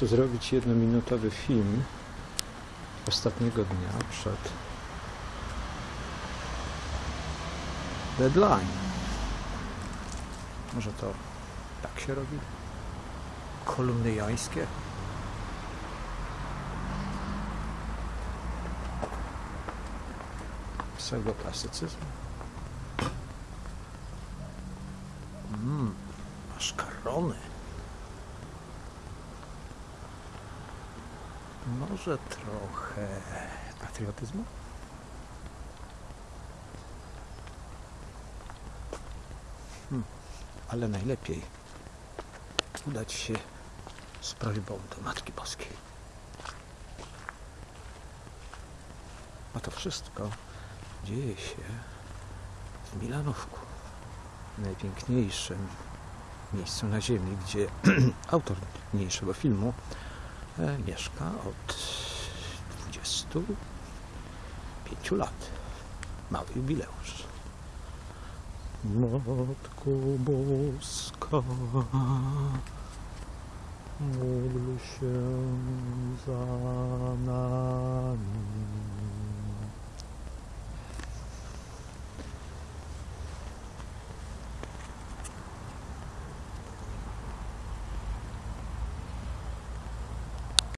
tu zrobić jednominutowy film ostatniego dnia przed deadline. Może to tak się robi? Kolumny jońskie? Pseudoklasycyzm? Mmm, maszkarony. Może trochę patriotyzmu? Hmm, ale najlepiej udać się z prośbą do Matki Boskiej. A to wszystko dzieje się w Milanówku, najpiękniejszym miejscu na ziemi, gdzie autor niniejszego filmu mieszka od 25 lat. Mały jubileusz. Matko Boska, módl się za.